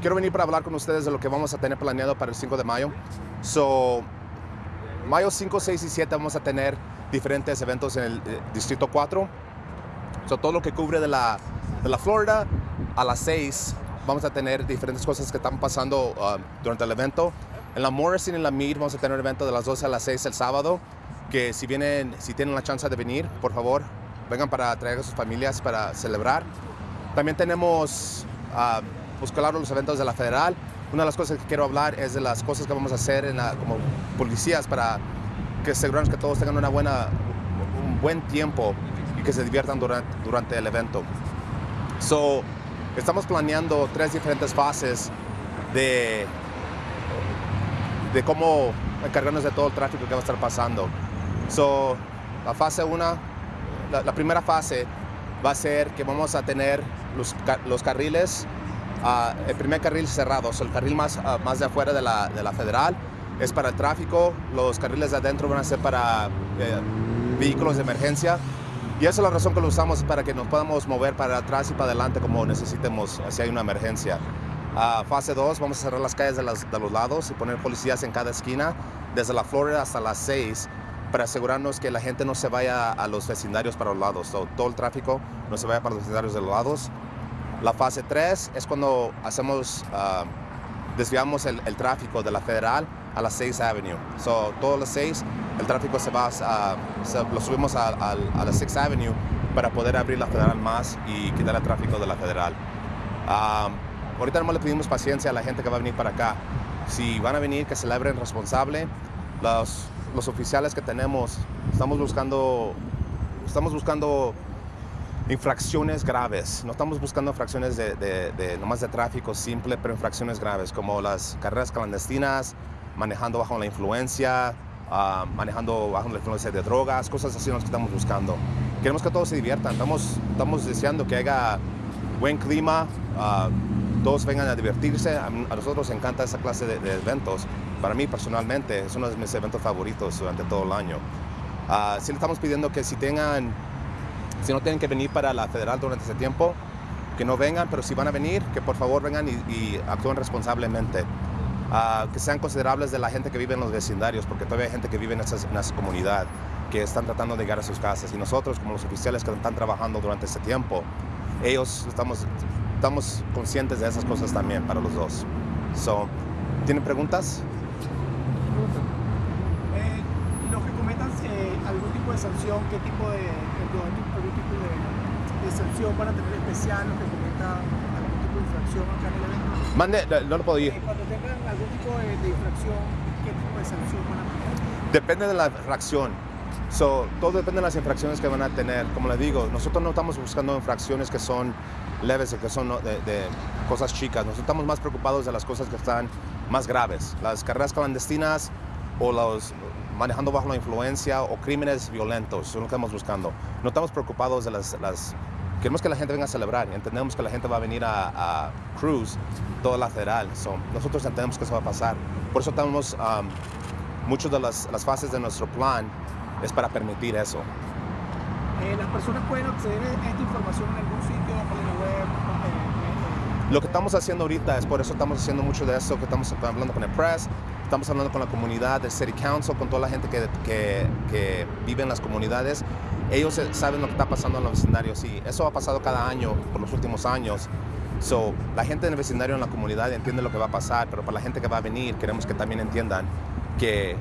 quiero venir para hablar con ustedes de lo que vamos a tener planeado para el 5 de mayo. So, mayo 5, 6 y 7 vamos a tener diferentes eventos en el eh, Distrito 4. So, todo lo que cubre de la, de la Florida a las 6 vamos a tener diferentes cosas que están pasando uh, durante el evento. En la Morrison y en la Mead vamos a tener un evento de las 12 a las 6 el sábado, que si vienen, si tienen la chance de venir, por favor, vengan para traer a sus familias para celebrar. También tenemos, uh, pues claro, los eventos de la Federal. Una de las cosas que quiero hablar es de las cosas que vamos a hacer como policías para que asegurarnos que todos tengan una buena, un buen tiempo y que se diviertan durante, durante el evento. So, estamos planeando tres diferentes fases de, de cómo encargarnos de todo el tráfico que va a estar pasando. So, la fase 1, la, la, primera fase va a ser que vamos a tener los, los carriles, uh, el primer carril cerrado, so el carril más, uh, más de afuera de la, de la federal es para el tráfico, los carriles de adentro van a ser para eh, vehículos de emergencia y esa es la razón que lo usamos para que nos podamos mover para atrás y para adelante como necesitemos si hay una emergencia. Uh, fase 2, vamos a cerrar las calles de, los lados y poner policías en cada esquina, desde la Florida hasta las 6, para asegurarnos que la gente no se vaya a los vecindarios para los lados, todo el tráfico no se vaya para los vecindarios de los lados. La fase 3 es cuando hacemos, uh, desviamos el, el, tráfico de la Federal a la 6 Avenue. So, todas las 6 el tráfico se va, a, se, lo subimos a, a, a, la 6 Avenue para poder abrir la Federal más y quitar el tráfico de la Federal. Um, ahorita nomás le pedimos paciencia a la gente que va a venir para acá. Si van a venir, que celebren responsable. Los, los oficiales que tenemos, estamos buscando, estamos buscando infracciones graves. No estamos buscando infracciones de, de, de, de tráfico simple, pero infracciones graves, como las carreras clandestinas, manejando bajo la influencia, uh, manejando bajo la influencia de drogas, cosas así las que estamos buscando. Queremos que todos se diviertan, estamos, estamos deseando que haya buen clima, uh, todos vengan a divertirse. A, nosotros nos encanta esa clase de, de, eventos. Para mí personalmente es uno de mis eventos favoritos durante todo el año. Uh, sí le estamos pidiendo que si tengan, si no tienen que venir para la federal durante ese tiempo, que no vengan, pero si van a venir, que por favor vengan y, actúen responsablemente. Uh, que sean considerables de la gente que vive en los vecindarios, porque todavía hay gente que vive en esa, en esa comunidad, que están tratando de llegar a sus casas. Y nosotros, como los oficiales que están trabajando durante este tiempo, ellos estamos, estamos conscientes de esas cosas también para los dos. So, ¿Tienen preguntas? Eh, los que eh, algún tipo de sanción, ¿qué tipo de, algún tipo de, de sanción van a tener especial los que cometan algún tipo de infracción acá en el evento? Mande, no lo ir. Eh, cuando tengan algún tipo de, de, infracción, ¿qué tipo de sanción van a tener? Depende de la infracción. So, todo depende de las infracciones que van a tener. Como les digo, nosotros no estamos buscando infracciones que son leves, que son de, de, cosas chicas. Nosotros estamos más preocupados de las cosas que están más graves. Las carreras clandestinas o los manejando bajo la influencia o crímenes violentos son lo que estamos buscando. No estamos preocupados de las, las queremos que la gente venga a celebrar entendemos que la gente va a venir a, a cruise toda la federal. So, nosotros entendemos que eso va a pasar. Por eso estamos, um, muchas de las, las, fases de nuestro plan es para permitir eso. Eh, ¿Las personas pueden acceder a esta información en algún sitio, página web? Eh, Lo que estamos haciendo ahorita es por eso estamos haciendo mucho de eso, que estamos hablando con el press, estamos hablando con la comunidad, del City Council, con toda la gente que, que, vive en las comunidades ellos saben lo que está pasando en los vecindarios y eso ha pasado cada año por los últimos años. So, la gente en el vecindario, en la comunidad, entiende lo que va a pasar, pero para la gente que va a venir, queremos que también entiendan que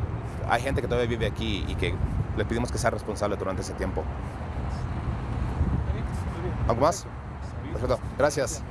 hay gente que todavía vive aquí y que le pedimos que sea responsable durante ese tiempo. ¿Algo más? Perfecto. Gracias.